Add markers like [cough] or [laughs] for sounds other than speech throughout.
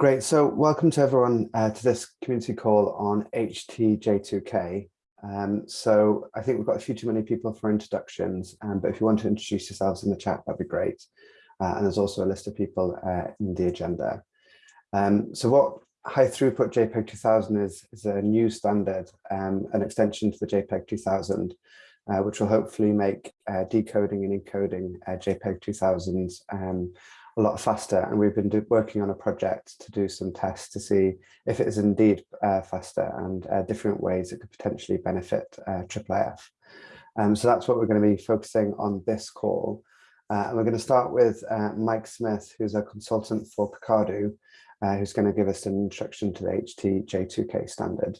Great. So welcome to everyone uh, to this community call on HTJ2K. Um, so I think we've got a few too many people for introductions, um, but if you want to introduce yourselves in the chat, that'd be great. Uh, and there's also a list of people uh, in the agenda. Um, so what high throughput JPEG 2000 is, is a new standard, um, an extension to the JPEG 2000, uh, which will hopefully make uh, decoding and encoding uh, JPEG 2000s um, a lot faster. And we've been working on a project to do some tests to see if it is indeed uh, faster and uh, different ways it could potentially benefit uh, IIIF. Um, so that's what we're going to be focusing on this call. Uh, and we're going to start with uh, Mike Smith, who's a consultant for Kakadu, uh, who's going to give us an introduction to the HTJ2K standard.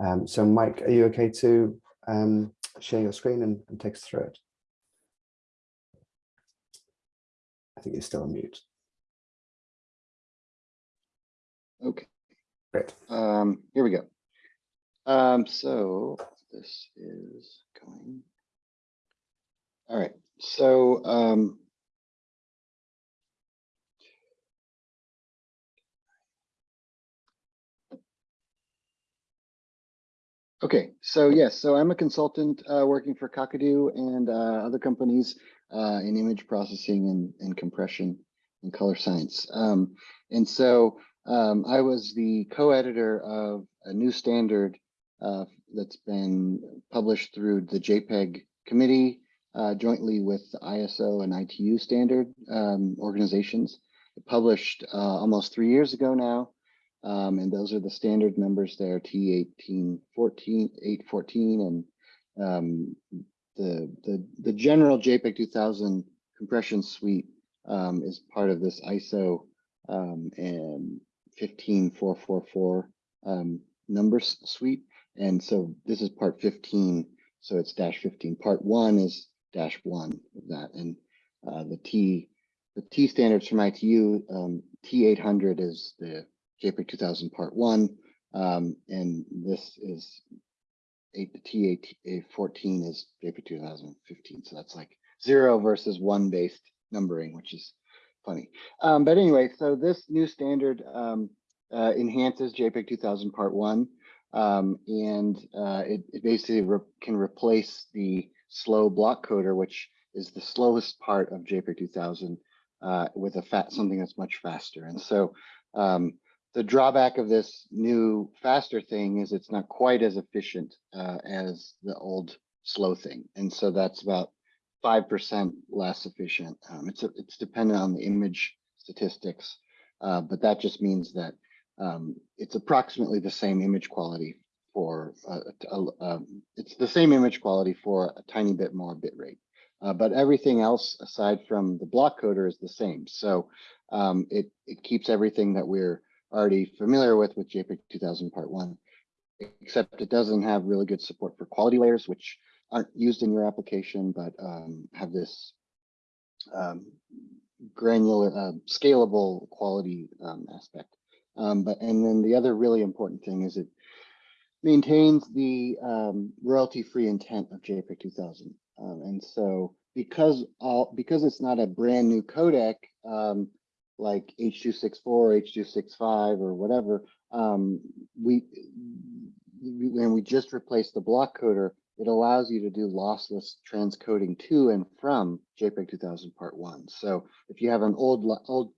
Um, so Mike, are you okay to um, share your screen and, and take us through it? I think you're still on mute. Okay. Great. Um, here we go. Um, so this is going. All right. So um, Okay, so yes, so I'm a consultant uh, working for Kakadu and uh, other companies uh, in image processing and, and compression and color science. Um, and so um, I was the co-editor of a new standard uh, that's been published through the JPEG committee uh, jointly with ISO and ITU standard um, organizations. It published uh, almost three years ago now. Um, and those are the standard numbers there, T1814, 814, and um, the, the, the general JPEG 2000 compression suite um, is part of this ISO um, and 15444 um, numbers suite. And so this is part 15, so it's dash 15. Part one is dash one of that. And uh, the T the T standards from ITU, um, T800 is the JPEG 2000 part one. Um, and this is eight T8 14 is JPEG 2015. So that's like zero versus one based numbering, which is funny. Um, but anyway, so this new standard um, uh, enhances JPEG 2000 part one. Um, and uh, it, it, basically re can replace the slow block coder, which is the slowest part of JPEG 2000 uh, with a fat something that's much faster. And so um, the drawback of this new faster thing is it's not quite as efficient uh, as the old slow thing. And so that's about 5% less efficient. Um, it's, a, it's dependent on the image statistics, uh, but that just means that um, it's approximately the same image quality for, uh, um, it's the same image quality for a tiny bit more bit rate. Uh, but everything else aside from the block coder is the same. So um, it, it keeps everything that we're already familiar with with JPEG 2000 Part 1, except it doesn't have really good support for quality layers, which aren't used in your application, but um, have this um, granular, uh, scalable quality um, aspect. Um, but and then the other really important thing is it maintains the um, royalty-free intent of JPEG 2000. Um, and so because all because it's not a brand new codec, um, like H264, H265 or whatever, um, we when we just replace the block coder, it allows you to do lossless transcoding to and from JPEG 2000 Part 1. So if you have an old old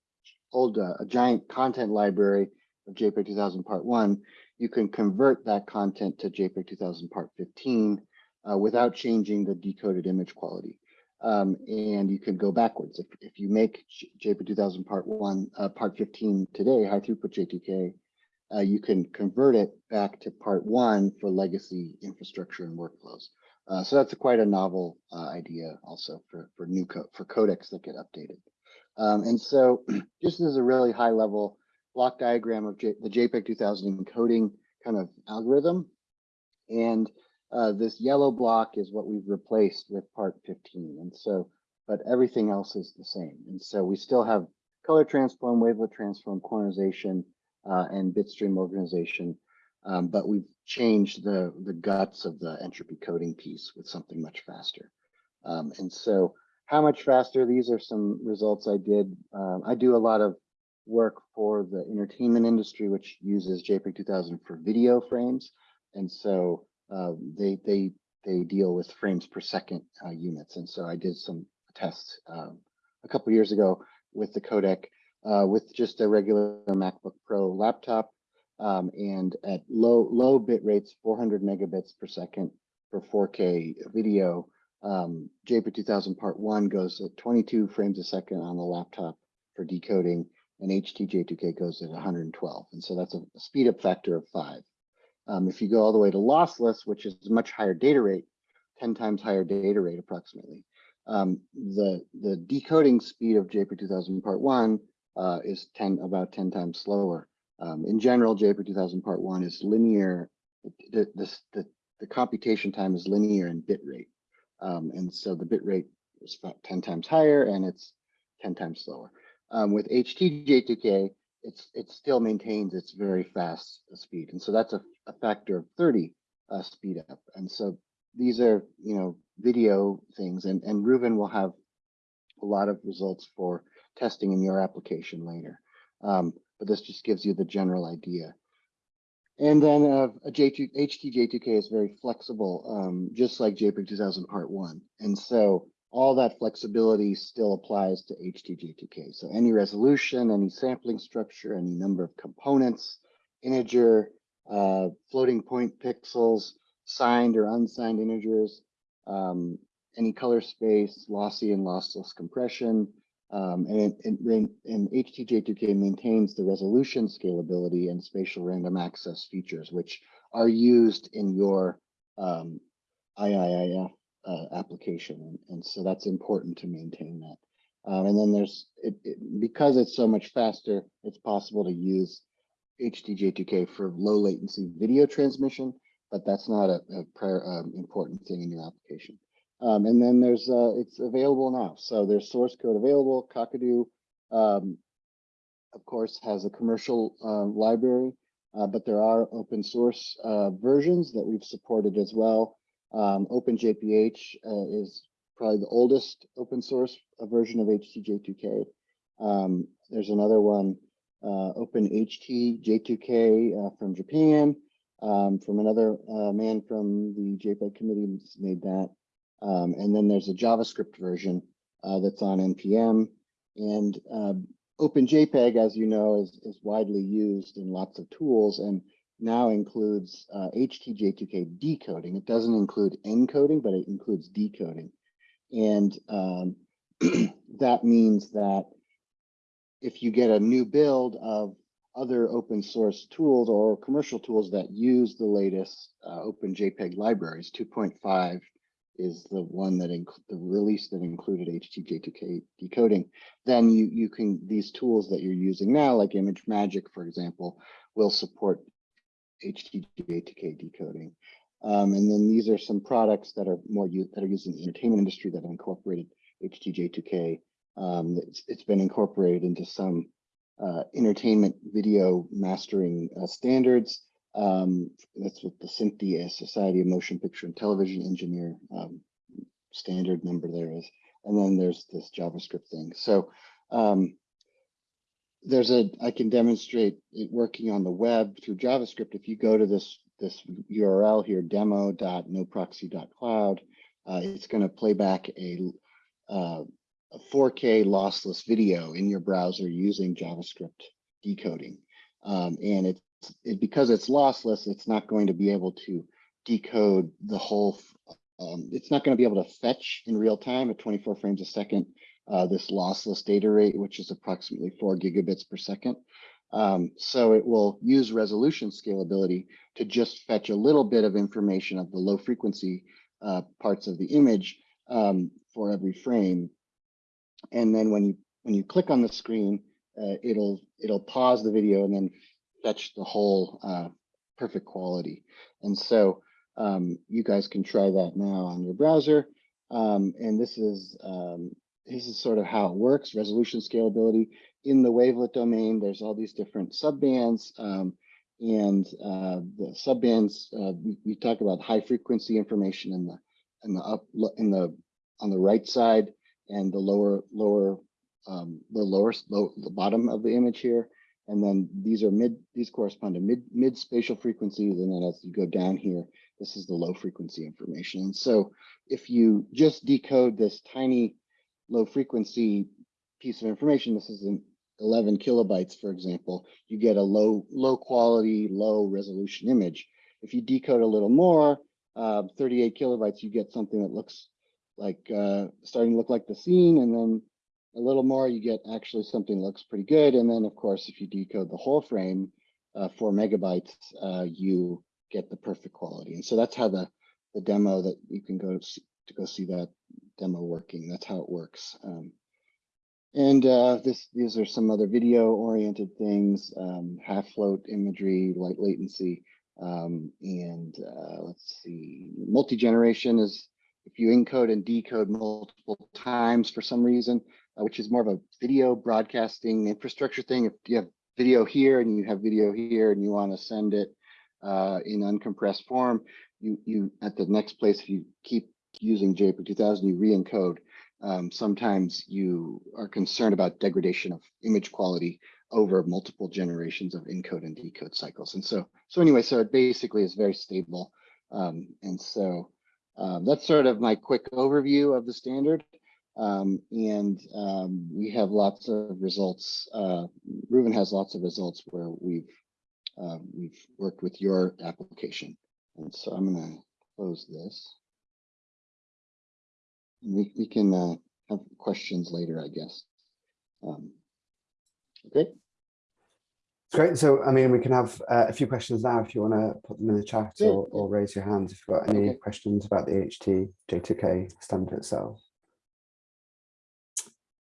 old uh, a giant content library of JPEG 2000 Part 1, you can convert that content to JPEG 2000 Part 15 uh, without changing the decoded image quality. Um, and you could go backwards. If, if you make JPEG 2000 part one, uh, part 15 today, high throughput J2K, uh, you can convert it back to part one for legacy infrastructure and workflows. Uh, so that's a quite a novel uh, idea also for, for new for codecs that get updated. Um, and so [clears throat] just as a really high level block diagram of J the JPEG 2000 encoding kind of algorithm. And uh, this yellow block is what we've replaced with part 15. And so, but everything else is the same. And so we still have color transform, wavelet transform, quantization, uh, and bitstream organization. Um, but we've changed the, the guts of the entropy coding piece with something much faster. Um, and so how much faster? These are some results I did. Um, I do a lot of work for the entertainment industry, which uses JPEG 2000 for video frames. And so uh, they, they, they deal with frames per second uh, units. And so I did some tests um, a couple years ago with the codec uh, with just a regular MacBook Pro laptop um, and at low low bit rates, 400 megabits per second for 4K video. Um, JPEG 2000 Part 1 goes at 22 frames a second on the laptop for decoding, and HTJ2K goes at 112. And so that's a speed up factor of five. Um, if you go all the way to lossless, which is much higher data rate, 10 times higher data rate approximately, um, the, the decoding speed of JPEG 2000 Part 1 uh, is 10 about 10 times slower. Um, in general, JPEG 2000 Part 1 is linear. The, the, the, the computation time is linear in bit rate. Um, and so the bit rate is about 10 times higher and it's 10 times slower. Um, with HTJ2K, it's it still maintains its very fast speed. And so that's a, a factor of 30 uh, speed up. And so these are, you know, video things and, and Ruben will have a lot of results for testing in your application later. Um, but this just gives you the general idea. And then uh, a J2, HTJ2K is very flexible, um, just like JPEG 2000 Part 1. And so all that flexibility still applies to HTJ2K. So any resolution, any sampling structure, any number of components, integer, uh, floating point pixels, signed or unsigned integers, um, any color space, lossy and lossless compression, um, and, and, and HTJ2K maintains the resolution scalability and spatial random access features, which are used in your um, IIIF uh, application. And, so that's important to maintain that. Um, and then there's, it, it, because it's so much faster, it's possible to use HTJ2K for low latency video transmission, but that's not a, a prior, um, important thing in your application. Um, and then there's, uh, it's available now. So there's source code available. Kakadu, um, of course, has a commercial uh, library, uh, but there are open source uh, versions that we've supported as well. Um, OpenJPH uh, is probably the oldest open source uh, version of HTJ2K. Um, there's another one, OpenHTJ2K from Japan, um, from another man from the JPEG committee made that. Um, and then there's a JavaScript version uh, that's on NPM. And uh, OpenJPEG, as you know, is, is widely used in lots of tools and now includes uh, HTJ2K decoding. It doesn't include encoding, but it includes decoding. And um, [clears throat] that means that if you get a new build of other open source tools or commercial tools that use the latest uh, OpenJPEG libraries, 2.5 is the one that the release that included HTJ2K decoding, then you you can these tools that you're using now, like ImageMagick, for example, will support HTJ2K decoding. Um, and then these are some products that are more that are used in the entertainment industry that have incorporated HTJ2K. Um, it's, it's been incorporated into some uh, entertainment video mastering uh, standards. Um, that's what the SMPTE Society of Motion Picture and Television Engineer um, standard number there is. And then there's this JavaScript thing. So um, there's a, I can demonstrate it working on the web through JavaScript. If you go to this, this URL here, demo.noproxy.cloud, uh, it's going to play back a, uh, a 4K lossless video in your browser using JavaScript decoding. Um, and it it, because it's lossless, it's not going to be able to decode the whole, um, it's not going to be able to fetch in real time at 24 frames a second, uh, this lossless data rate, which is approximately four gigabits per second. Um, so it will use resolution scalability to just fetch a little bit of information of the low frequency uh, parts of the image um, for every frame. And then when you when you click on the screen, uh, it'll it'll pause the video and then fetch the whole uh, perfect quality. And so um, you guys can try that now on your browser. Um, and this is um, this is sort of how it works, resolution scalability. In the wavelet domain, there's all these different subbands. Um, and uh, the subbands, uh, we, we talk about high frequency information in the in the up in the on the right side and the lower lower um, the lower, low, the bottom of the image here. And then these are mid, these correspond to mid, mid spatial frequencies. And then as you go down here, this is the low frequency information. And so if you just decode this tiny low frequency piece of information, this is an 11 kilobytes, for example, you get a low, low quality, low resolution image. If you decode a little more, uh, 38 kilobytes, you get something that looks like uh, starting to look like the scene. And then a little more, you get actually something looks pretty good. And then, of course, if you decode the whole frame, uh, four megabytes, uh, you get the perfect quality. And so that's how the the demo that you can go to, see, to go see that demo working. That's how it works. Um, and uh, this these are some other video oriented things, um, half float imagery, light latency, um, and uh, let's see, multi-generation is if you encode and decode multiple times for some reason, uh, which is more of a video broadcasting infrastructure thing. If you have video here and you have video here and you want to send it uh, in uncompressed form, you you at the next place, if you keep using JPEG 2000, you re-encode. Um, sometimes you are concerned about degradation of image quality over multiple generations of encode and decode cycles. And so, so anyway, so it basically is very stable. Um, and so um, that's sort of my quick overview of the standard. Um, and um, we have lots of results. Uh, Reuven has lots of results where we've uh, we've worked with your application. And so I'm going to close this. We, we can uh, have questions later, I guess. Um, okay. Great. So, I mean, we can have uh, a few questions now if you want to put them in the chat Yeah, or, or raise your hands if you've got any Okay. questions about the HT J2K standard itself.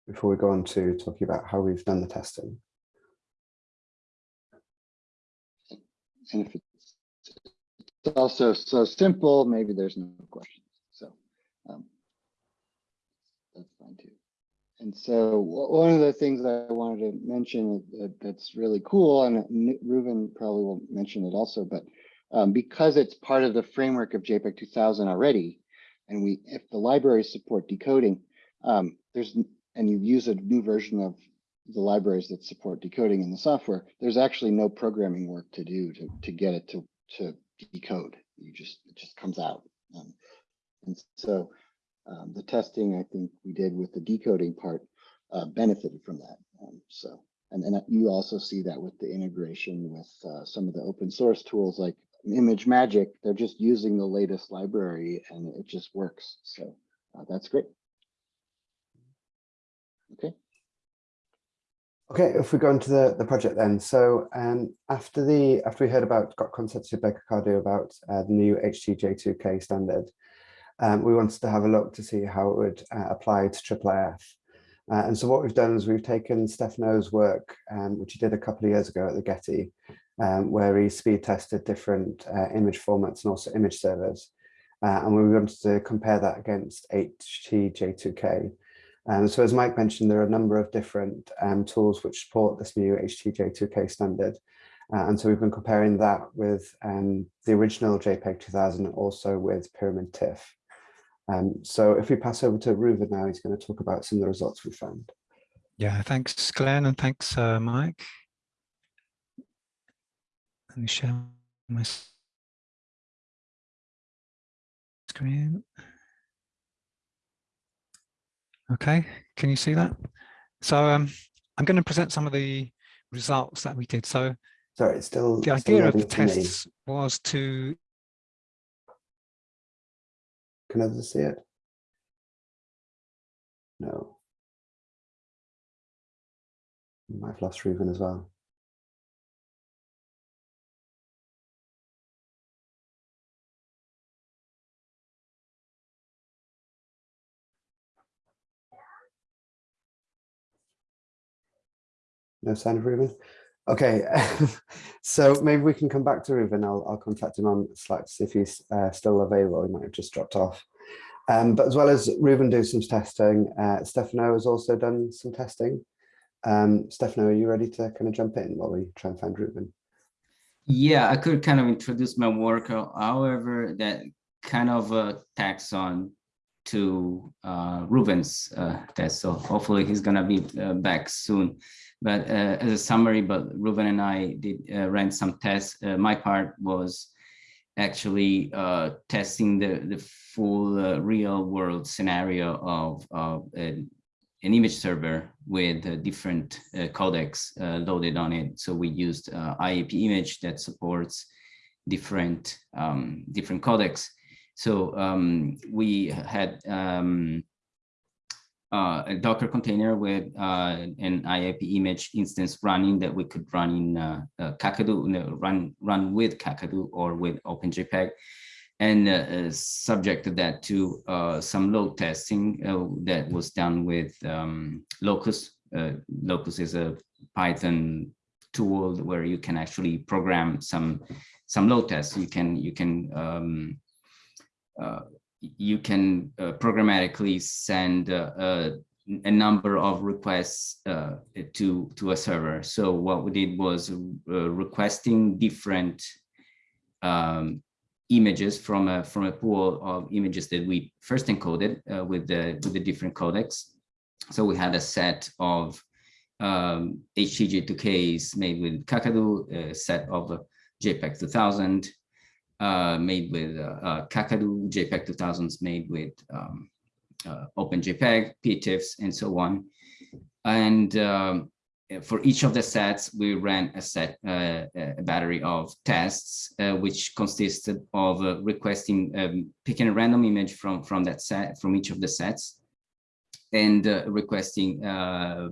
Before we go on to talking about how we've done the testing. And if it's, it's also so simple, maybe there's no questions. So um, that's fine too. And so one of the things that I wanted to mention that, that's really cool, and Reuven probably will mention it also, but um, because it's part of the framework of JPEG 2000 already, and we if the libraries support decoding, um, there's and you use a new version of the libraries that support decoding in the software, there's actually no programming work to do to, to get it to, to decode. You just, it just comes out. Um, and so um, the testing I think we did with the decoding part uh, benefited from that. Um, so, and, and you also see that with the integration with uh, some of the open source tools like ImageMagick, they're just using the latest library and it just works. So uh, that's great. Okay. Okay, if we go into the, the project then. So um, after the after we heard about got consensus Baker Cardew about uh, the new HTJ2K standard, um, we wanted to have a look to see how it would uh, apply to IIIF. Uh, and so what we've done is we've taken Stefano's work, um, which he did a couple of years ago at the Getty, um, where he speed tested different uh, image formats and also image servers. Uh, and we wanted to compare that against HTJ2K. Um, so as Mike mentioned, there are a number of different um, tools which support this new HTJ2K standard. Uh, and so we've been comparing that with um, the original JPEG 2000 and also with Pyramid TIFF. Um, so if we pass over to Reuven now, he's going to talk about some of the results we found. Yeah, thanks, Glenn, and thanks, uh, Mike. Let me share my screen. Okay, can you see that? So um, I'm going to present some of the results that we did. So Sorry, it's still, the still idea of the tests was to Can others see it? No. I've lost Reuven as well. No sign of Reuven? Okay, [laughs] so maybe we can come back to Ruben. I'll, I'll contact him on Slack to see if he's uh, still available. He might have just dropped off. Um, but as well as Ruben do some testing, uh, Stefano has also done some testing. Um, Stefano, are you ready to kind of jump in while we try and find Ruben? Yeah, I could kind of introduce my work. However, that kind of uh, tacks on to uh, Ruben's uh, test. So hopefully he's gonna be uh, back soon. But uh, as a summary, but Ruben and I did uh, ran some tests. Uh, my part was actually testing the, the full real world scenario of, of an, image server with different codecs loaded on it. So we used IIPImage that supports different um, different codecs. So um, we had um, uh, a Docker container with uh, an IIPImage instance running that we could run in uh, uh, Kakadu, no, run run with Kakadu or with OpenJPEG, and uh, uh, subjected that to some load testing that was done with um, Locust. Locust is a Python tool where you can actually program some some load tests. You can you can um, you can uh, programmatically send uh, uh, a number of requests uh, to to a server. So what we did was uh, requesting different um, images from a from a pool of images that we first encoded uh, with the with the different codecs. So we had a set of um, HTJ2Ks made with Kakadu, a set of JPEG 2000, uh, made with uh, uh, Kakadu, JPEG 2000s made with um, uh, OpenJPEG, PTIFFs, and so on. And um, for each of the sets, we ran a set, uh, a battery of tests, uh, which consisted of uh, requesting, um, picking a random image from, from that set, from each of the sets, and uh, requesting uh,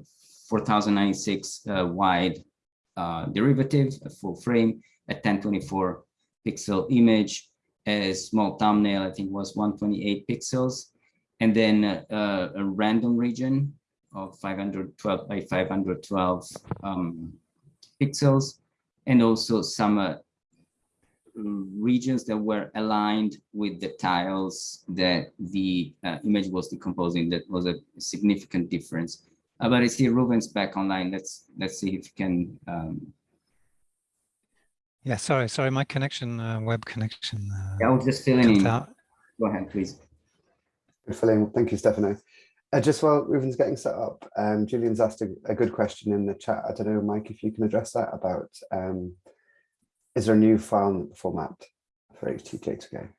4096 uh, wide derivative, a full frame, a 1024 pixel image, a small thumbnail, I think was 128 pixels, and then uh, a random region of 512 by 512 um, pixels, and also some uh, regions that were aligned with the tiles that the uh, image was decomposing. That was a significant difference. Uh, but I see Ruben's back online. Let's let's see if you can um, Yeah, sorry, sorry, my connection, uh, web connection. Yeah, I Uh, was just filling in. out. Go ahead, please. Good filling. Thank you, Stefano. Uh, just while Ruben's getting set up, um, Julian's asked a, a good question in the chat. I don't know, Mike, if you can address that about um, is there a new file format for HTJ2K?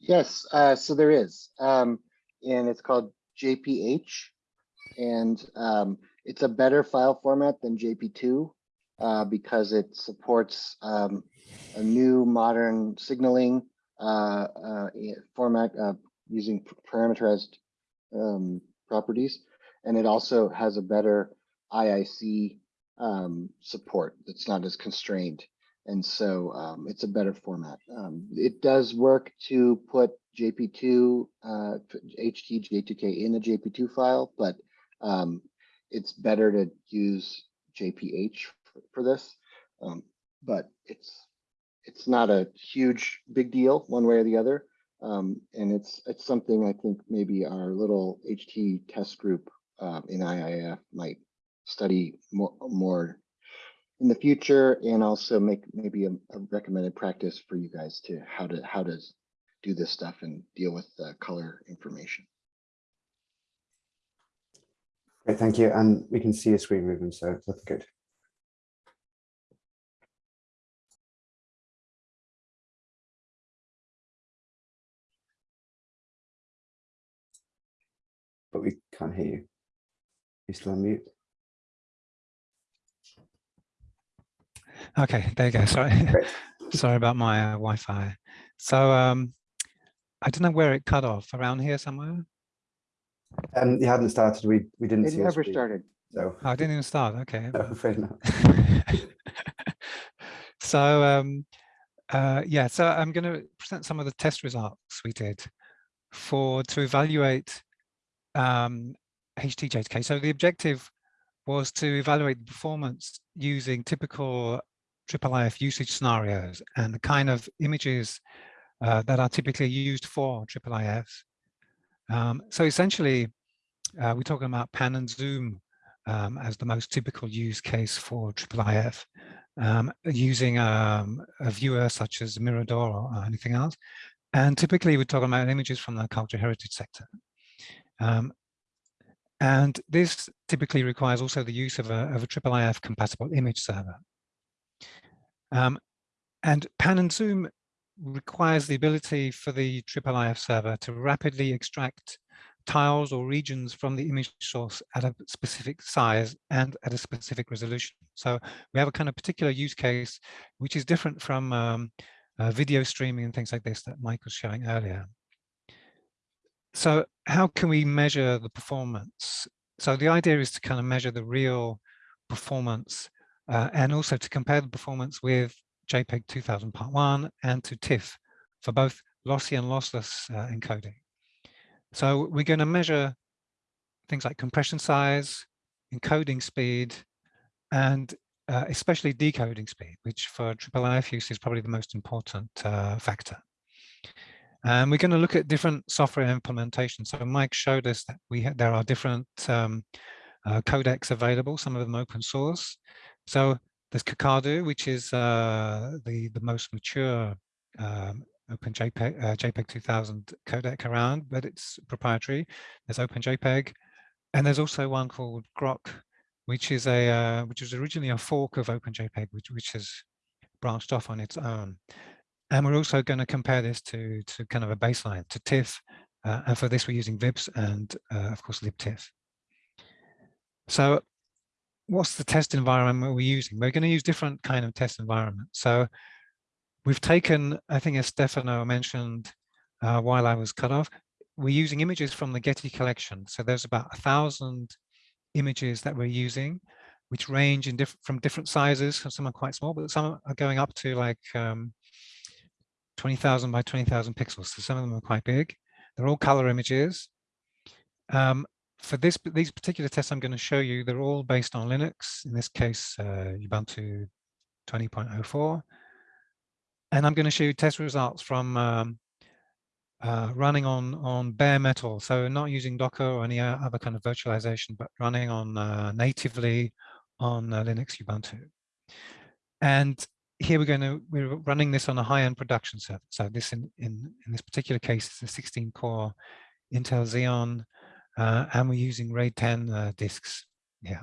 Yes, uh, so there is, um, and it's called JPH. And, um, it's a better file format than JP2, uh, because it supports, um, a new modern signaling, uh, uh, format, using parameterized, um, properties. And it also has a better ICC, um, support that's not as constrained. And so um, it's a better format. Um, it does work to put JP2, uh, HTJ2K in a JP2 file, but um, it's better to use JPH for, for this. Um, but it's it's not a huge big deal one way or the other. Um, and it's it's something I think maybe our little HT test group uh, in IIIF might study more more in the future and also make maybe a, a recommended practice for you guys to how to how to do this stuff and deal with uh, color information. Great, thank you. And we can see your screen, Ruben, so that's good. But we can't hear you. You still on mute? Okay, there you go. Sorry, [laughs] sorry about my uh, Wi-Fi. So um, I don't know where it cut off. Around here somewhere. Um, you hadn't started, we, we didn't It see never screen, started. So, Oh, I didn't even start. Okay. no, afraid not. [laughs] so um, uh, yeah, so I'm going to present some of the test results we did for to evaluate um, HTJK. So the objective was to evaluate the performance using typical IIIF usage scenarios and the kind of images uh, that are typically used for IIIF. Um, so essentially, uh, we're talking about pan and zoom um, as the most typical use case for IIIF. um, using um, a viewer such as Mirador or anything else. And typically we're talking about images from the cultural heritage sector. Um, and this typically requires also the use of a, of a IIIF compatible image server. Um, and pan and zoom requires the ability for the IIIF server to rapidly extract tiles or regions from the image source at a specific size and at a specific resolution. So we have a kind of particular use case, which is different from um, uh, video streaming and things like this that Mike was showing earlier. So how can we measure the performance? So the idea is to kind of measure the real performance uh, and also to compare the performance with JPEG 2000 Part 1 and to TIFF for both lossy and lossless uh, encoding. So we're going to measure things like compression size, encoding speed, and uh, especially decoding speed, which for IIIF use is probably the most important uh, factor. And we're going to look at different software implementations. So Mike showed us that we there are different um, uh, codecs available, some of them open source. So there's Kakadu, which is uh, the the most mature um, Open JPEG, uh, JPEG 2000 codec around, but it's proprietary. There's Open JPEG, and there's also one called Grok, which is a uh, which was originally a fork of Open JPEG, which which has branched off on its own. And we're also going to compare this to, to kind of a baseline, to TIFF. Uh, and for this, we're using VIPS and, uh, of course, libtiff. So what's the test environment we're using? We're going to use different kind of test environments. So we've taken, I think as Stefano mentioned uh, while I was cut off, we're using images from the Getty collection. So there's about a thousand images that we're using, which range in different from different sizes. Some are quite small, but some are going up to like um, 20,000 by 20,000 pixels. So some of them are quite big. They're all color images. Um, for this these particular tests I'm going to show you, they're all based on Linux, in this case, uh, Ubuntu 20.04. And I'm going to show you test results from um, uh, running on, on bare metal. So not using Docker or any other kind of virtualization, but running on uh, natively on uh, Linux Ubuntu. And here we're going to we're running this on a high-end production server. So this in, in in this particular case is a 16 core Intel Xeon, uh, and we're using RAID 10 uh, disks. Yeah.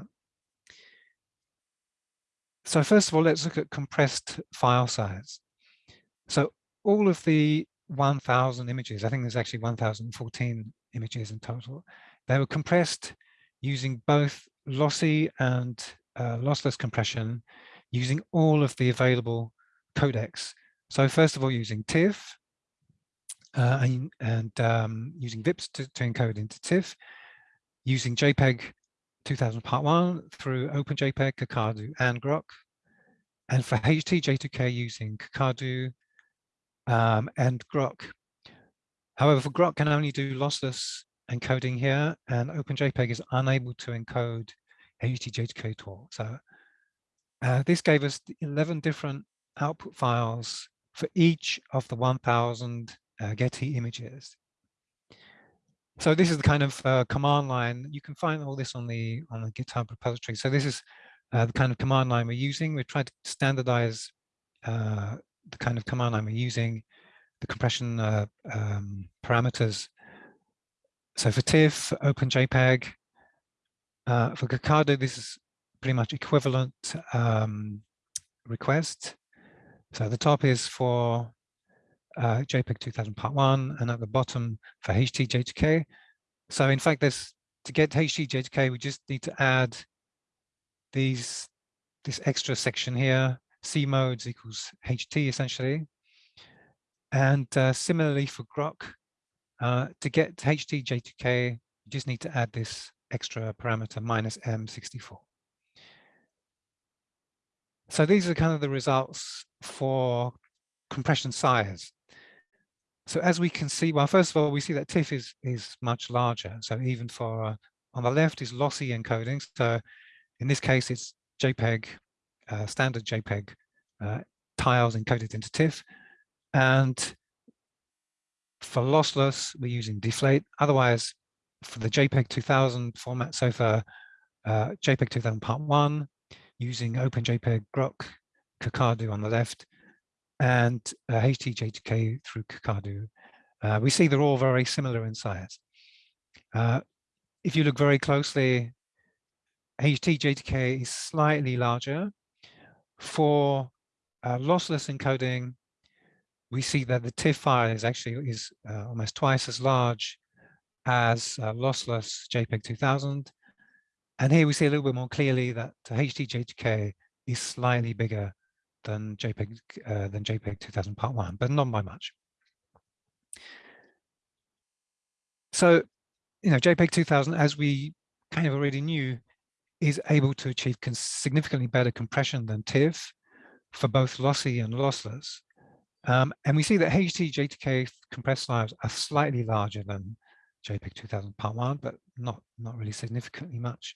So first of all, let's look at compressed file size. So all of the 1,000 images, I think there's actually 1,014 images in total. They were compressed using both lossy and uh, lossless compression using all of the available codecs. So first of all, using TIFF uh, and, and um, using VIPs to, to, encode into TIFF, using JPEG 2000 Part 1 through OpenJPEG, Kakadu, and Grok. And for HT-J2K using Kakadu um, and Grok. However, for Grok can only do lossless encoding here, and OpenJPEG is unable to encode HT-J2K at all. So uh, this gave us 11 different output files for each of the 1000 uh, Getty images. So this is the kind of uh, command line. You can find all this on the on the GitHub repository. So this is uh, the kind of command line we're using. We're trying to standardize uh, the kind of command line we're using, the compression uh, um, parameters. So for TIFF, OpenJPEG, uh, for Kakadu, this is pretty much equivalent um, request. So the top is for uh, JPEG 2000 Part 1 and at the bottom for HT-J2K. So in fact, there's to get HT-J2K, we just need to add these this extra section here, C modes equals HT essentially. And uh, similarly for Grok, uh, to get HT-J2K, you just need to add this extra parameter minus M64. So these are kind of the results for compression size. So as we can see, well, first of all, we see that TIFF is, is much larger. So even for, uh, on the left is lossy encoding. So in this case, it's JPEG, uh, standard JPEG uh, tiles encoded into TIFF. And for lossless, we're using deflate. Otherwise, for the JPEG 2000 format, so for uh, JPEG 2000 part one, using OpenJPEG Grok Kakadu on the left, and uh, HTJ2K through Kakadu. Uh, we see they're all very similar in size. Uh, if you look very closely, HTJ2K is slightly larger. For uh, lossless encoding, we see that the TIFF file is actually is uh, almost twice as large as uh, lossless JPEG 2000. And here we see a little bit more clearly that HTJ2K is slightly bigger than JPEG uh, than JPEG 2000 Part One, but not by much. So, you know, JPEG 2000, as we kind of already knew, is able to achieve significantly better compression than TIFF for both lossy and lossless. Um, and we see that HT-J2K compressed files are slightly larger than JPEG 2000 Part 1, but not, not really significantly much.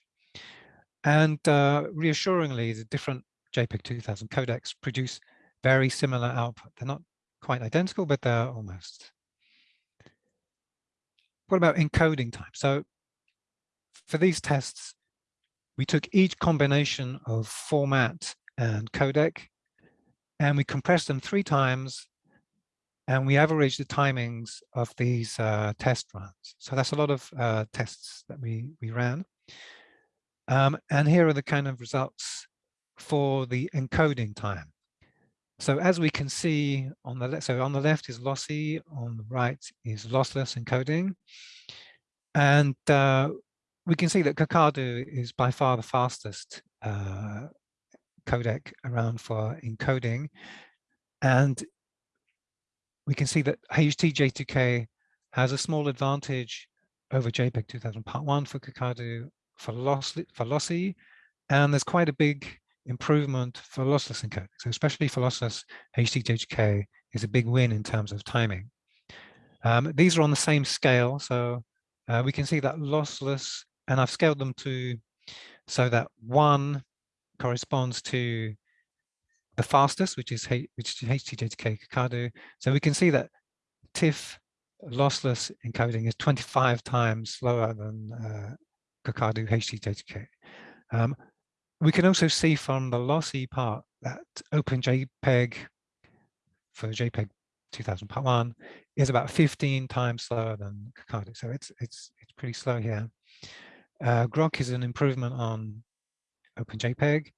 And uh, reassuringly, the different JPEG 2000 codecs produce very similar output. They're not quite identical, but they're almost. What about encoding time? So for these tests, we took each combination of format and codec, and we compressed them three times, and we averaged the timings of these uh, test runs. So that's a lot of uh, tests that we, we ran. Um, and here are the kind of results for the encoding time. So as we can see on the left, so on the left is lossy, on the right is lossless encoding. And uh, we can see that Kakadu is by far the fastest uh, codec around for encoding. And we can see that HTJ2K has a small advantage over JPEG 2000 Part 1 for Kakadu for, loss, for lossy, and there's quite a big improvement for lossless encoding. So especially for lossless, HTJ2K is a big win in terms of timing. Um, these are on the same scale, so uh, we can see that lossless and I've scaled them to so that one corresponds to the fastest, which is which is HTJ2K Kakadu. So we can see that TIFF lossless encoding is 25 times slower than uh, Kakadu HTJ2K. Um, we can also see from the lossy part that OpenJPEG for JPEG 2000 part one is about 15 times slower than Kakadu. So it's it's it's pretty slow here. Uh, Grok is an improvement on OpenJPEG.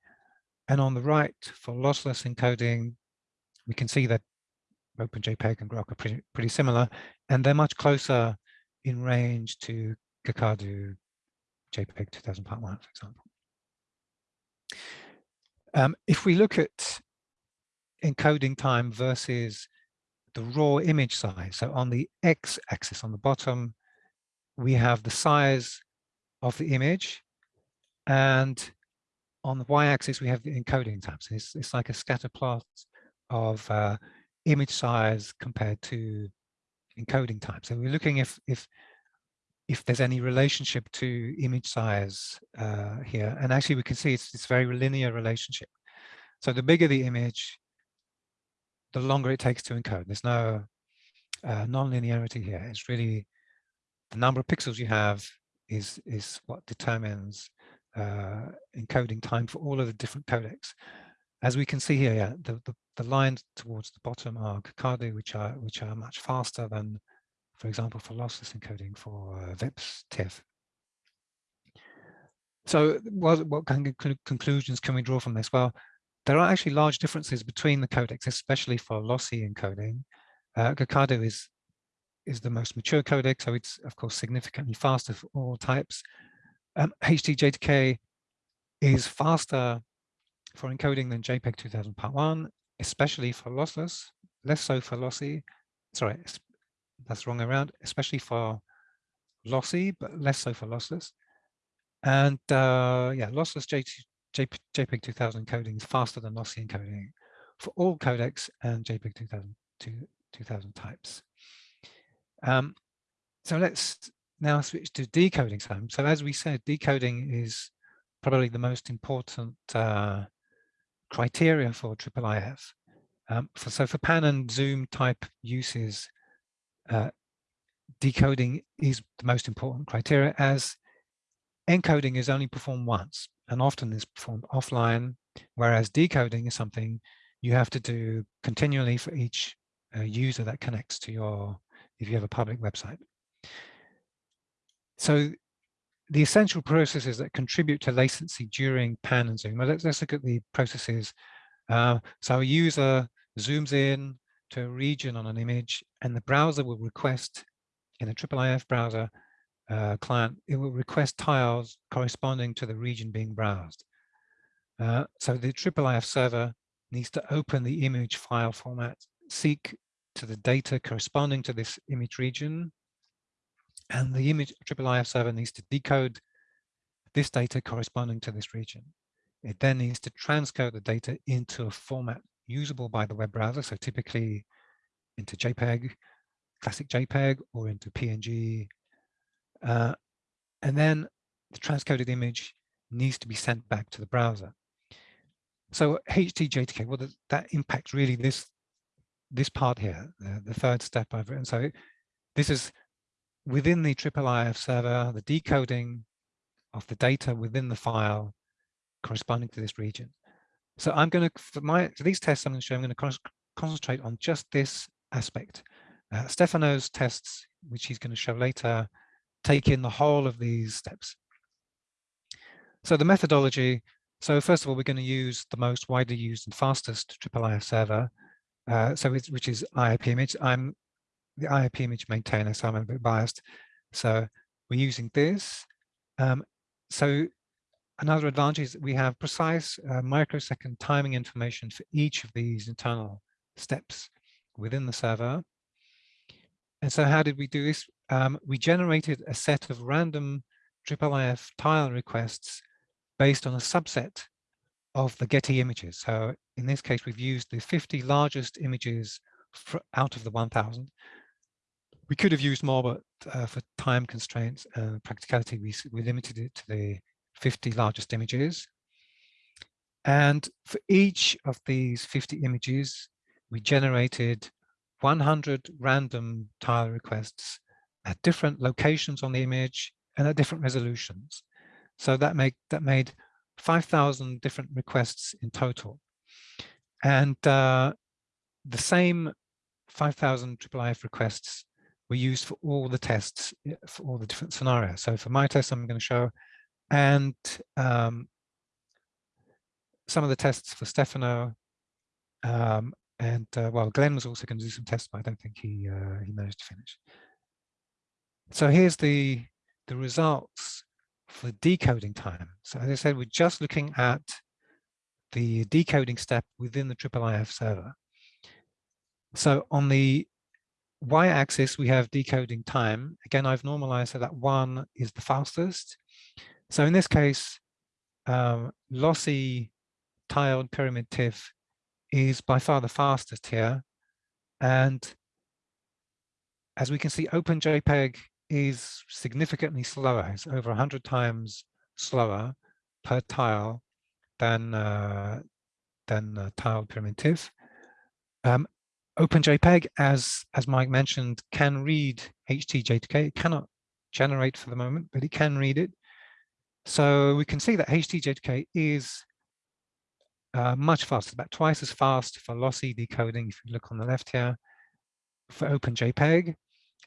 And on the right, for lossless encoding, we can see that OpenJPEG and Grok are pretty, pretty similar, and they're much closer in range to Kakadu JPEG 2000 Part 1, for example. Um, if we look at encoding time versus the raw image size, so on the x-axis on the bottom, we have the size of the image. And on the y-axis, we have the encoding time. So it's, it's like a scatter plot of uh, image size compared to encoding time. So we're looking if if if there's any relationship to image size uh, here. And actually, we can see it's this very linear relationship. So the bigger the image, the longer it takes to encode. There's no uh, non-linearity here. It's really the number of pixels you have is, is what determines uh, encoding time for all of the different codecs. As we can see here, yeah, the, the, the lines towards the bottom are Kakadu, which are which are much faster than, for example, for lossless encoding for uh, VIPS TIFF. So what, what kind of conclusions can we draw from this? Well, there are actually large differences between the codecs, especially for lossy encoding. Uh, Kakadu is is the most mature codec, so it's of course significantly faster for all types. Um, HTJ2K is faster for encoding than JPEG 2000 Part 1, especially for lossless, less so for lossy. Sorry, that's wrong around, especially for lossy, but less so for lossless. And uh, yeah, lossless J JPEG 2000 encoding is faster than lossy encoding for all codecs and JPEG 2000, 2000 types. Um, so let's now switch to decoding time. So as we said, decoding is probably the most important uh, criteria for IIIF. Um, for, so for pan and zoom type uses, uh, decoding is the most important criteria as encoding is only performed once and often is performed offline Whereas decoding is something you have to do continually for each uh, user that connects to your, if you have a public website. So the essential processes that contribute to latency during pan and zoom. Well, let's, let's look at the processes. Uh, so a user zooms in to a region on an image and the browser will request in a IIIF browser uh, client, it will request tiles corresponding to the region being browsed. Uh, so the IIIF server needs to open the image file format, seek to the data corresponding to this image region, and the image IIIF server needs to decode this data corresponding to this region. It then needs to transcode the data into a format usable by the web browser, so typically into JPEG, classic JPEG, or into PNG. Uh, and then the transcoded image needs to be sent back to the browser. So HTJ2K, well, that impacts really this this part here, the, the third step I've written. So this is within the IIIF server, the decoding of the data within the file corresponding to this region. So I'm going to, for my, for these tests I'm going to show, I'm going to concentrate on just this aspect. Uh, Stefano's tests, which he's going to show later, take in the whole of these steps. So the methodology, so first of all, we're going to use the most widely used and fastest IIIF server, uh, so which is IIPImage. I'm the IIPImage maintainer, so I'm a bit biased. So we're using this. Um, so another advantage is we have precise uh, microsecond timing information for each of these internal steps within the server. And so how did we do this? Um, we generated a set of random IIIF tile requests based on a subset of the Getty images. So in this case, we've used the 50 largest images out of the 1000. We could have used more, but uh, for time constraints and practicality, we, we limited it to the 50 largest images. And for each of these 50 images, we generated 100 random tile requests at different locations on the image and at different resolutions. So that made that made 5,000 different requests in total. And uh, the same 5,000 IIIF requests were used for all the tests eh, for all the different scenarios. So for my test, I'm going to show, and um, some of the tests for Stefano, um, and uh, well, Glenn was also going to do some tests, but I don't think he uh, he managed to finish. So here's the the results for decoding time. So as I said, we're just looking at the decoding step within the IIIF server. So on the y-axis, we have decoding time. Again, I've normalized so that one is the fastest. So in this case, um, lossy tiled pyramid TIFF is by far the fastest here. And as we can see, OpenJPEG is significantly slower. It's over 100 times slower per tile than uh, than uh, tiled pyramid. Um, OpenJPEG, as as Mike mentioned, can read HTJ2K. It cannot generate for the moment, but it can read it. So we can see that HTJ2K is uh, much faster, about twice as fast for lossy decoding. If you look on the left here, for OpenJPEG,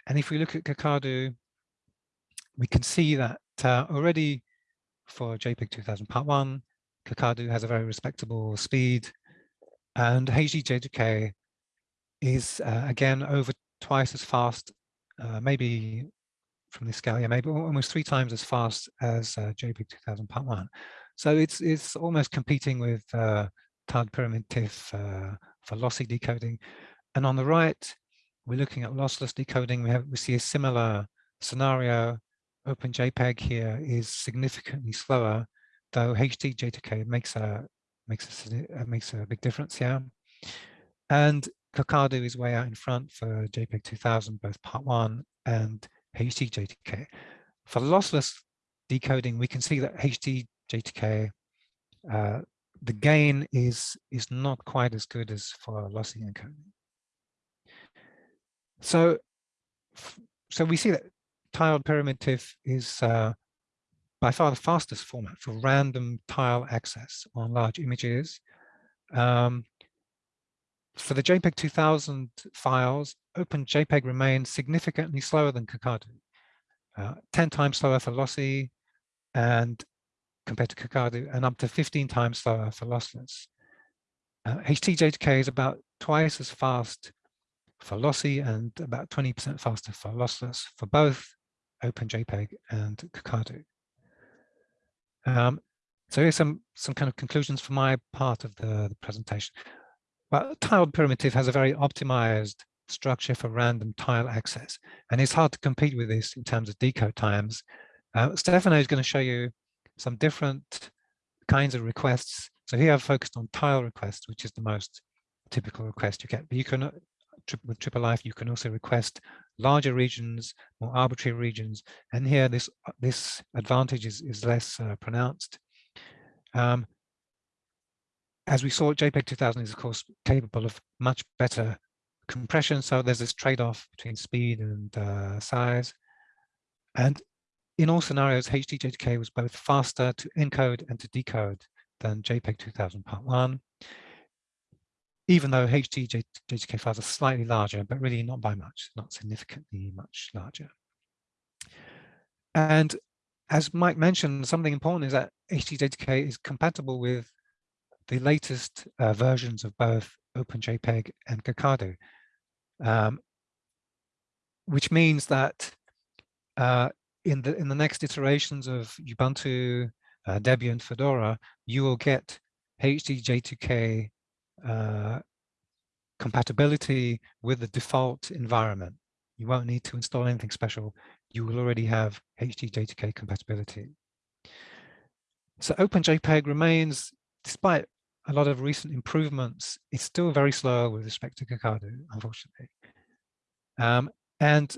and if we look at Kakadu, we can see that uh, already for JPEG 2000 Part 1, Kakadu has a very respectable speed, and HTJ2K is uh, again over twice as fast, uh, maybe from this scale, yeah, maybe almost three times as fast as uh, JPEG 2000 Part 1. So it's it's almost competing with uh, tiled pyramid TIFF uh, for lossy decoding. And on the right, we're looking at lossless decoding. We have we see a similar scenario. OpenJPEG here is significantly slower, though HTJ2K makes a makes a uh, makes a big difference here. And Kakadu is way out in front for JPEG 2000, both Part One and HTJ2K. For lossless decoding, we can see that HTJ2K uh, the gain is is not quite as good as for lossy encoding. So, so we see that tiled pyramid TIFF is uh, by far the fastest format for random tile access on large images. Um, for the JPEG 2000 files, OpenJPEG remains significantly slower than Kakadu, uh, 10 times slower for lossy and compared to Kakadu, and up to 15 times slower for lossless. Uh, HTJ2K is about twice as fast for lossy and about 20% faster for lossless for both OpenJPEG and Kakadu. Um, so here's some, some kind of conclusions for my part of the, the presentation. Well, tiled pyramid has a very optimized structure for random tile access, and it's hard to compete with this in terms of decode times. Uh, Stefano is going to show you some different kinds of requests. So here I've focused on tile requests, which is the most typical request you get. But you can, uh, with IIIF, you can also request larger regions, more arbitrary regions. And here this, uh, this advantage is, is less uh, pronounced. Um, as we saw, JPEG 2000 is of course capable of much better compression. So there's this trade-off between speed and uh, size. And in all scenarios, HTJ2K was both faster to encode and to decode than JPEG 2000 Part 1, even though HTJ2K files are slightly larger, but really not by much, not significantly much larger. And as Mike mentioned, something important is that HTJ2K is compatible with the latest uh, versions of both OpenJPEG and Kakadu, um, which means that uh, in the in the next iterations of Ubuntu, uh, Debian, Fedora, you will get HTJ2K uh, compatibility with the default environment. You won't need to install anything special. You will already have HTJ2K compatibility. So OpenJPEG remains, despite a lot of recent improvements, it's still very slow with respect to Kakadu, unfortunately. Um, and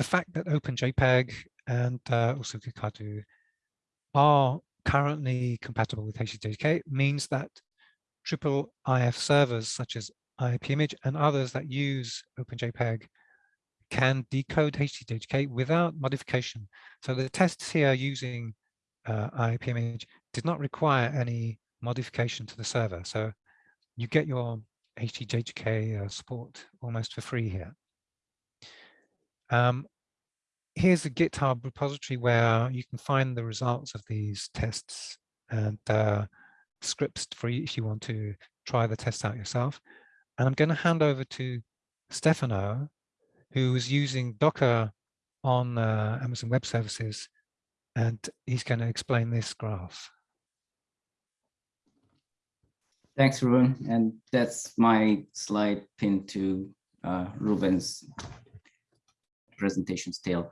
the fact that OpenJPEG and uh, also Kakadu are currently compatible with HTJ2K means that triple IF servers such as IIPImage and others that use OpenJPEG can decode HTJ2K without modification. So the tests here using uh, IIPImage did not require any modification to the server. So you get your HTJ2K uh, support almost for free here. Um, here's a GitHub repository where you can find the results of these tests and uh, scripts for you if you want to try the test out yourself. And I'm going to hand over to Stefano, who is using Docker on uh, Amazon Web Services, and he's going to explain this graph. Thanks, Ruven. And that's my slide pinned to uh, Ruven's presentation still.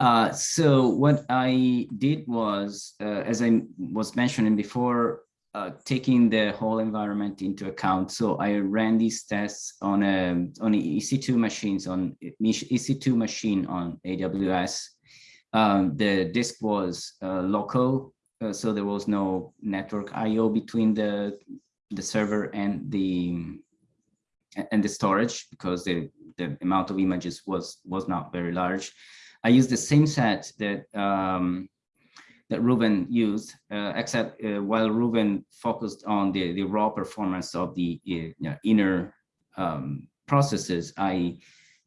Uh, so what I did was, uh, as I was mentioning before, uh, taking the whole environment into account. So I ran these tests on a on EC2 machines on EC2 machine on AWS. Um, the disk was uh, local, uh, so there was no network I/O between the the server and the and the storage because the, the amount of images was was not very large. I used the same set that um, that Ruven used, uh, except uh, while Ruven focused on the, the raw performance of the uh, you know, inner um, processes, I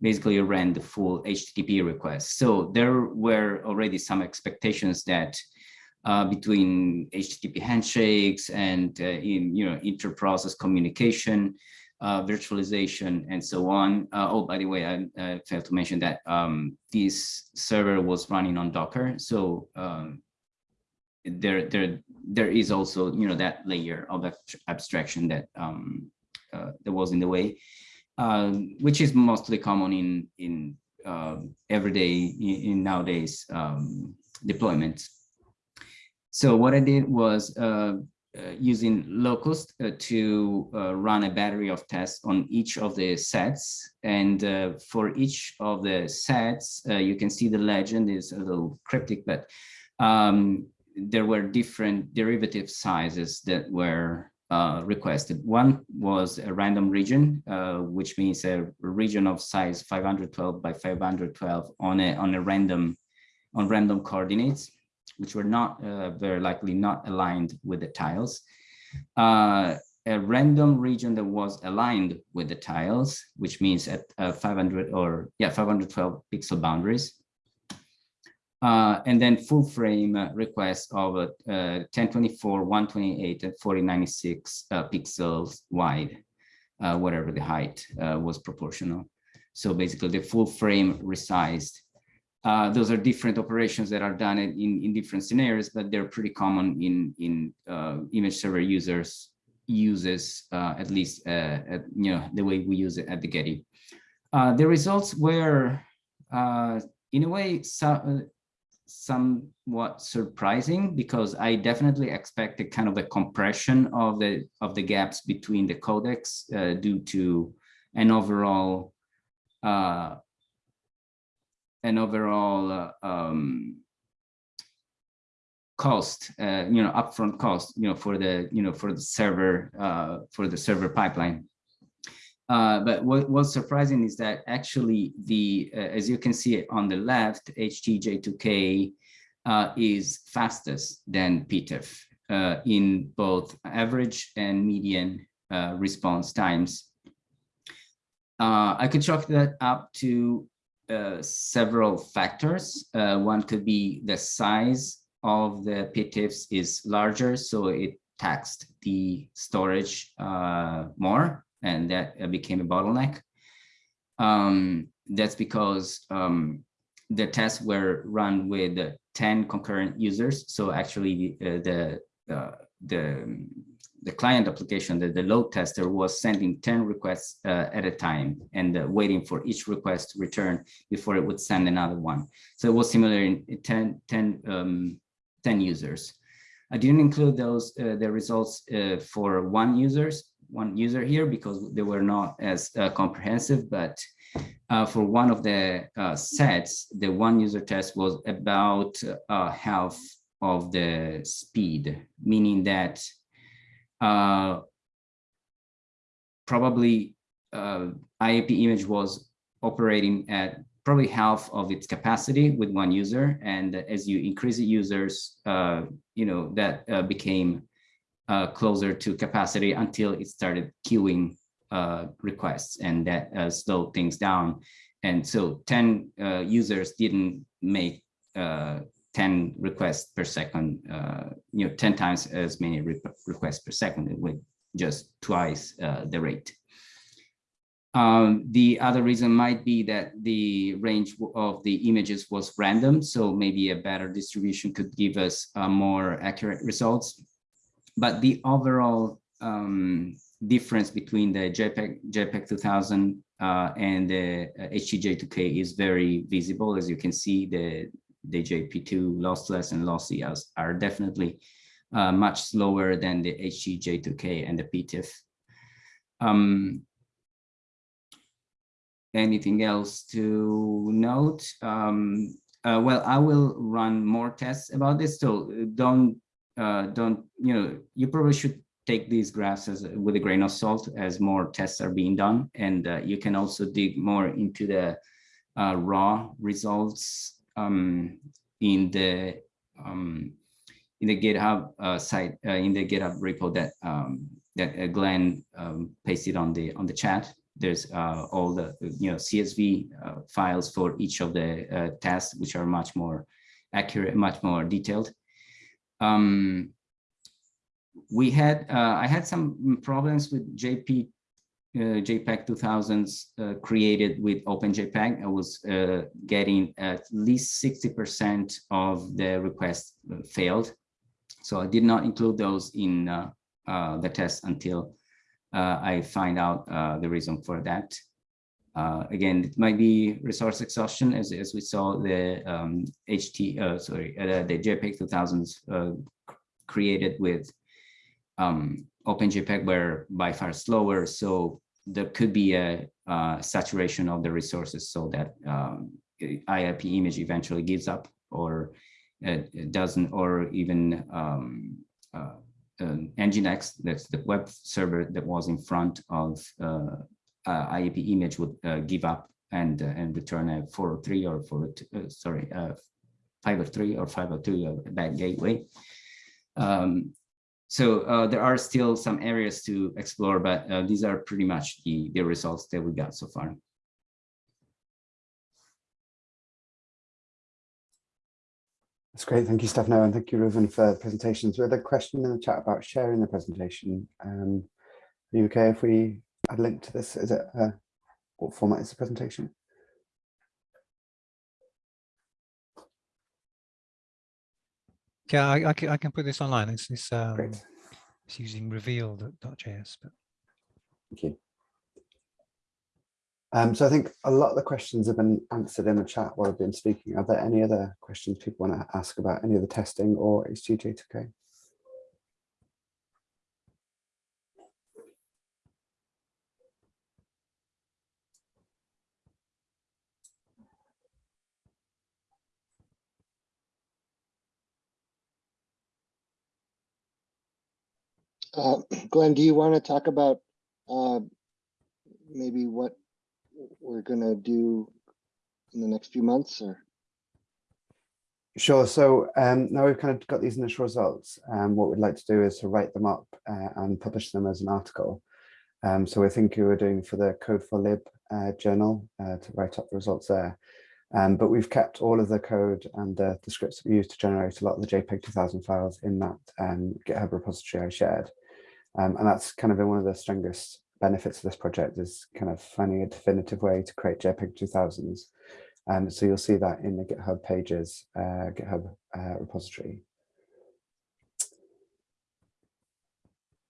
basically ran the full HTTP request. So there were already some expectations that uh, between HTTP handshakes and uh, in you know inter-process communication, uh, virtualization, and so on. Uh, oh, by the way, I, failed to mention that um, this server was running on Docker, so um, there, there, there is also you know that layer of abstraction that um, uh, that was in the way, um, which is mostly common in in uh, everyday in, in nowadays um, deployments. So what I did was uh, uh, using locust uh, to uh, run a battery of tests on each of the sets. And uh, for each of the sets, uh, you can see the legend is a little cryptic, but um, there were different derivative sizes that were requested. One was a random region, which means a region of size 512 by 512 on a on a random on random coordinates which were not uh, very likely not aligned with the tiles. Uh, a random region that was aligned with the tiles, which means at uh, 500 or yeah, 512 pixel boundaries. Uh, and then full frame uh, requests of uh, 1024, 128, and 4096 uh, pixels wide, uh, whatever the height uh, was proportional. So basically the full frame resized. Uh, those are different operations that are done in, in different scenarios, but they're pretty common in, in uh, image server users uses, uh, at least at, you know, the way we use it at the Getty. the results were in a way, so, somewhat surprising because I definitely expected kind of a compression of the of the gaps between the codecs uh, due to an overall uh, an overall uh, um, cost, uh, you know, upfront cost, you know, for the you know for the server uh, for the server pipeline. Uh, but what was surprising is that actually the, uh, as you can see on the left, HTJ2K uh, is fastest than PTIF uh, in both average and median response times. I could chalk that up to several factors. one could be the size of the PTIFs is larger, so it taxed the storage more and that uh, became a bottleneck. Um, that's because um, the tests were run with 10 concurrent users. So actually uh, the, uh, the, the client application, the, the load tester was sending 10 requests uh, at a time and uh, waiting for each request to return before it would send another one. So it was similar in 10, 10, um, 10 users. I didn't include those, uh, the results for one users one user here because they were not as uh, comprehensive, but uh, for one of the uh, sets, the one user test was about uh, half of the speed, meaning that uh, probably uh, IAP image was operating at probably half of its capacity with one user. And as you increase the users, you know, that became uh, closer to capacity until it started queuing uh, requests and that uh, slowed things down. And so 10 uh, users didn't make uh, 10 requests per second, uh, you know, 10 times as many re requests per second with just twice the rate. Um, the other reason might be that the range of the images was random, so maybe a better distribution could give us more accurate results but the overall um, difference between the JPEG, JPEG 2000 uh, and the HTJ2K is very visible. As you can see, the, the JP2 lossless and lossy are definitely uh, much slower than the HTJ2K and the PTIF. Um, anything else to note? Um, uh, well, I will run more tests about this, so don't uh, don't, you know, you probably should take these graphs as with a grain of salt as more tests are being done. And uh, you can also dig more into the uh, raw results um, in the um, in the GitHub uh, site, uh, in the GitHub repo that um, that uh, Glenn um, pasted on the on the chat. There's all the you know CSV files for each of the tests, which are much more accurate, much more detailed. Um, we had, uh, I had some problems with JP, uh, JPEG 2000s uh, created with OpenJPEG. I was uh, getting at least 60% of the requests uh, failed. So I did not include those in uh, the test until I find out the reason for that. Uh, again, it might be resource exhaustion, as, as we saw the um, HT, uh, sorry, uh, the JPEG 2000s uh, created with um, OpenJPEG were by far slower. So there could be a saturation of the resources so that um, IIPImage eventually gives up or it doesn't, or even um, uh, Nginx, that's the web server that was in front of uh, uh, image would uh, give up and uh, and return a 403 or 402, sorry, 503 or 502 of that gateway. Um, so uh, there are still some areas to explore, but uh, these are pretty much the, the results that we got so far. That's great. Thank you, Stefano, and thank you, Ruven, for the presentations. We had a question in the chat about sharing the presentation. Um, are you okay if we add a link to this? Is it uh, what format is the presentation? Yeah, I, I, can, I can put this online. It's, it's, um, Great. it's using reveal.js. But Thank you. Um, so I think a lot of the questions have been answered in the chat while I've been speaking. Are there any other questions people want to ask about any of the testing or HTJ2K? Uh, [clears throat] Glenn, do you want to talk about uh, maybe what we're gonna do in the next few months or? Sure. So um, now we've kind of got these initial results. Um, what we'd like to do is to write them up uh, and publish them as an article. Um, so we're thinking we're doing for the Code4Lib uh, journal uh, to write up the results there. Um, but we've kept all of the code and the, scripts that we use to generate a lot of the JPEG 2000 files in that um, GitHub repository I shared. Um, and that's kind of been one of the strongest benefits of this project is kind of finding a definitive way to create JPEG 2000s. Um, so you'll see that in the GitHub pages, uh, GitHub uh, repository.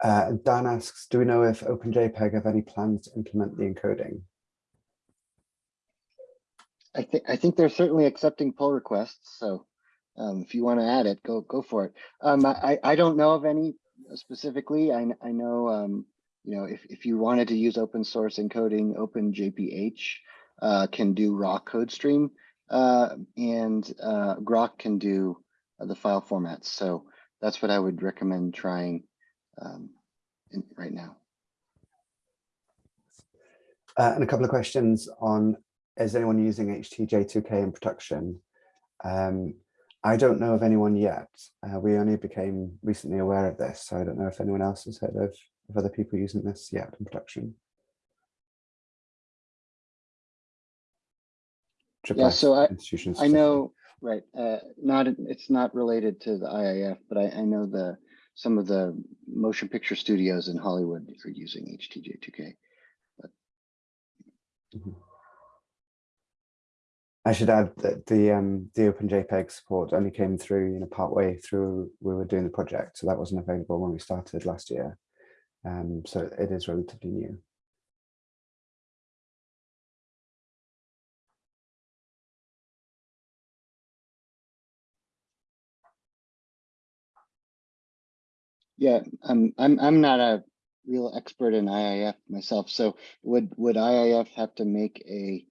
Uh, Dan asks, do we know if OpenJPEG have any plans to implement the encoding? I think I think they're certainly accepting pull requests. So um, if you want to add it, go go for it. Um, I I don't know of any specifically. I I know um, you know if if you wanted to use open source encoding, OpenJPH uh, can do raw code stream, uh, and uh, Grok can do the file formats. So that's what I would recommend trying um, in, right now. Uh, and a couple of questions on, is anyone using HTJ2K in production? Um, I don't know of anyone yet. Uh, we only became recently aware of this, so I don't know if anyone else has heard of, of other people using this yet in production. Yeah, so I, institutions I know, right, uh, not, it's not related to the IIF, but I, I know the, some of the motion picture studios in Hollywood are using HTJ2K. But Mhm. I should add that the um, the OpenJPEG support only came through, you know, partway through we were doing the project, so that wasn't available when we started last year. Um, so it is relatively new. yeah, I'm, I'm, I'm not a real expert in IIF myself. So would, would IIF have to make a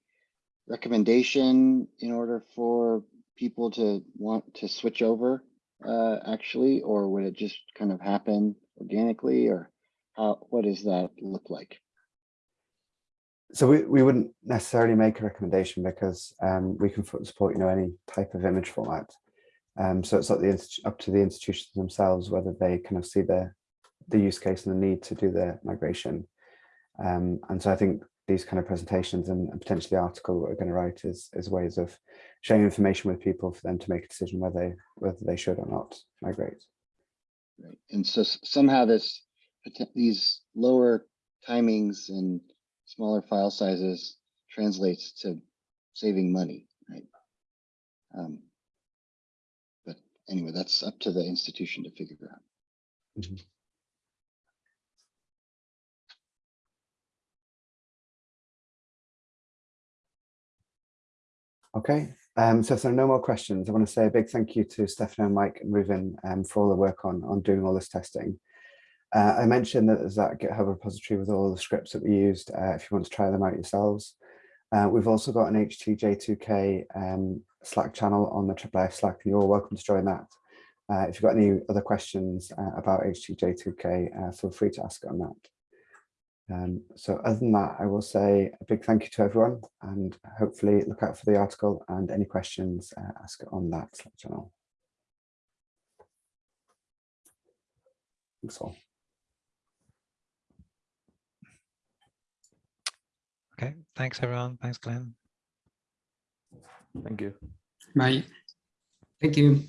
recommendation in order for people to want to switch over uh, actually, or would it just kind of happen organically or how, what does that look like? So we, we wouldn't necessarily make a recommendation because um, we can support, you know, any type of image format. Um, so it's up, the, up to the institutions themselves whether they kind of see the, the use case and the need to do the migration. Um, and so I think these kind of presentations and, and potentially the article that we're going to write is, is ways of sharing information with people for them to make a decision whether they, whether they should or not migrate. Right. And so somehow this these lower timings and smaller file sizes translates to saving money, right? Um, but anyway, that's up to the institution to figure out. Mm -hmm. Okay, um, so if there are no more questions, I want to say a big thank you to Stefano, Mike and Ruven um, for all the work on, on doing all this testing. Uh, I mentioned that there's that GitHub repository with all the scripts that we used uh, if you want to try them out yourselves. Uh, we've also got an HTJ2K um, Slack channel on the IIIF Slack and you're all welcome to join that. Uh, if you've got any other questions uh, about HTJ2K, uh, feel free to ask on that. Um, so other than that, I will say a big thank you to everyone and hopefully look out for the article and any questions, uh, ask on that Slack channel. Thanks all. Okay, thanks everyone. Thanks, Glenn. Thank you. Bye. Thank you.